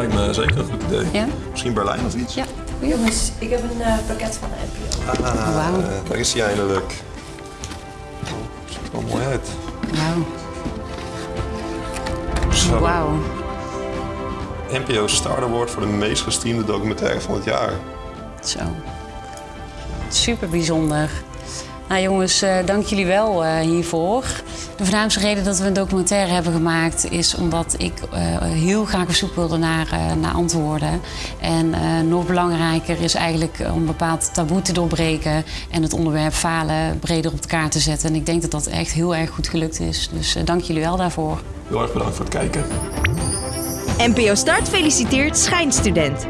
lijkt me zeker een goed idee. Ja? Misschien Berlijn of iets? Ja. Jongens, ik heb een eh, pakket van de NPO. Ah, Wauw. daar is hij eindelijk. Oh, ziet er wel mooi uit. Wauw. Zo. Wauw. NPO Star Award voor de meest gestreamde documentaire van het jaar. Zo. Super bijzonder. Nou jongens, eh, dank jullie wel eh, hiervoor. De voornaamste reden dat we een documentaire hebben gemaakt is omdat ik eh, heel graag op zoek wilde naar, eh, naar antwoorden. En eh, nog belangrijker is eigenlijk om een bepaald taboe te doorbreken en het onderwerp falen breder op de kaart te zetten. En ik denk dat dat echt heel erg goed gelukt is. Dus eh, dank jullie wel daarvoor. Heel erg bedankt voor het kijken. NPO Start feliciteert schijnstudent.